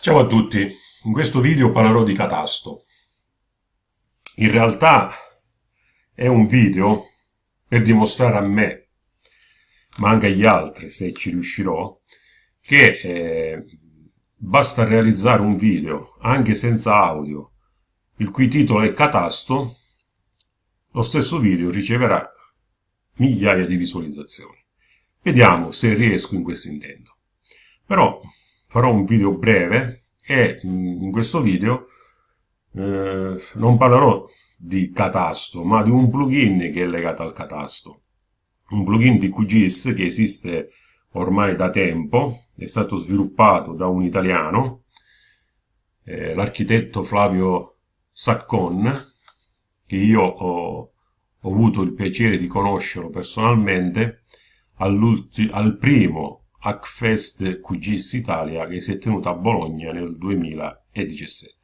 Ciao a tutti, in questo video parlerò di catasto. In realtà è un video per dimostrare a me, ma anche agli altri, se ci riuscirò, che eh, basta realizzare un video, anche senza audio, il cui titolo è catasto, lo stesso video riceverà migliaia di visualizzazioni. Vediamo se riesco in questo intento. Però farò un video breve e mm, in questo video eh, non parlerò di Catasto, ma di un plugin che è legato al Catasto. Un plugin di QGIS che esiste ormai da tempo, è stato sviluppato da un italiano, eh, l'architetto Flavio Saccon, che io ho, ho avuto il piacere di conoscerlo personalmente al primo Hackfest QGIS Italia che si è tenuto a Bologna nel 2017.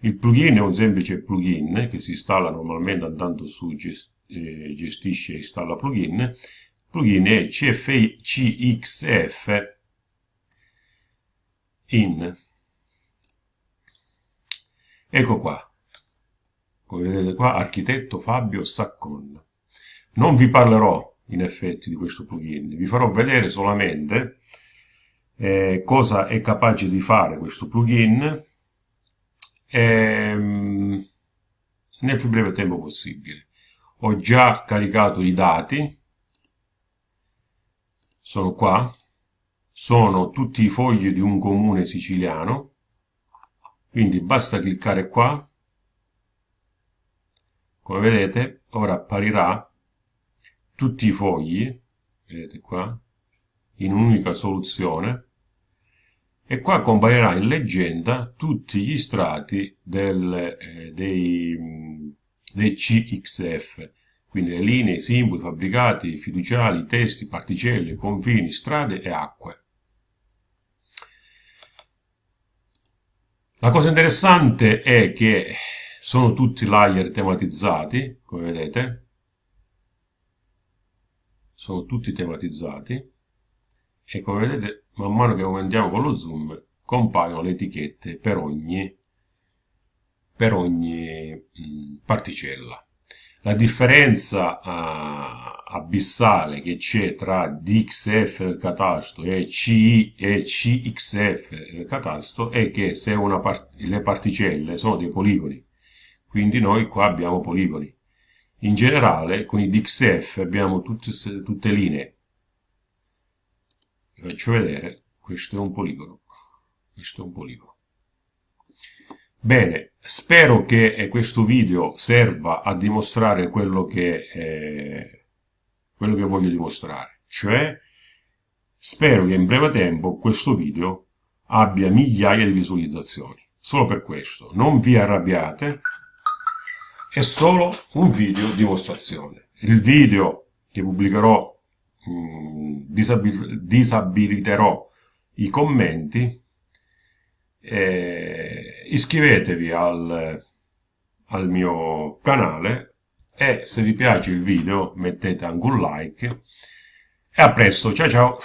Il plugin è un semplice plugin che si installa normalmente andando su eh, gestisce e installa plugin. Il plugin è CXF in. Ecco qua. Come vedete qua, architetto Fabio Saccon. Non vi parlerò in effetti di questo plugin. Vi farò vedere solamente eh, cosa è capace di fare questo plugin ehm, nel più breve tempo possibile. Ho già caricato i dati, sono qua, sono tutti i fogli di un comune siciliano, quindi basta cliccare qua, come vedete ora apparirà tutti i fogli, vedete qua, in un'unica soluzione, e qua comparirà in leggenda tutti gli strati del, eh, dei, dei CXF, quindi le linee, i simboli, fabbricati, fiduciali, testi, particelle, confini, strade e acque. La cosa interessante è che sono tutti layer tematizzati, come vedete, sono tutti tematizzati e come vedete man mano che aumentiamo con lo zoom compaiono le etichette per ogni, per ogni mh, particella. La differenza uh, abissale che c'è tra DXF del catasto e CI e CXF del catasto è che se part le particelle sono dei poligoni, quindi noi qua abbiamo poligoni. In generale con i DXF abbiamo tutte, tutte linee. Vi faccio vedere, questo è un poligono. Questo è un poligono. Bene, spero che eh, questo video serva a dimostrare quello che, eh, quello che voglio dimostrare. Cioè, spero che in breve tempo questo video abbia migliaia di visualizzazioni. Solo per questo. Non vi arrabbiate è solo un video dimostrazione. Il video che pubblicherò, mh, mm, disabil disabiliterò i commenti, eh, iscrivetevi al, al mio canale e se vi piace il video mettete anche un like e a presto, ciao ciao!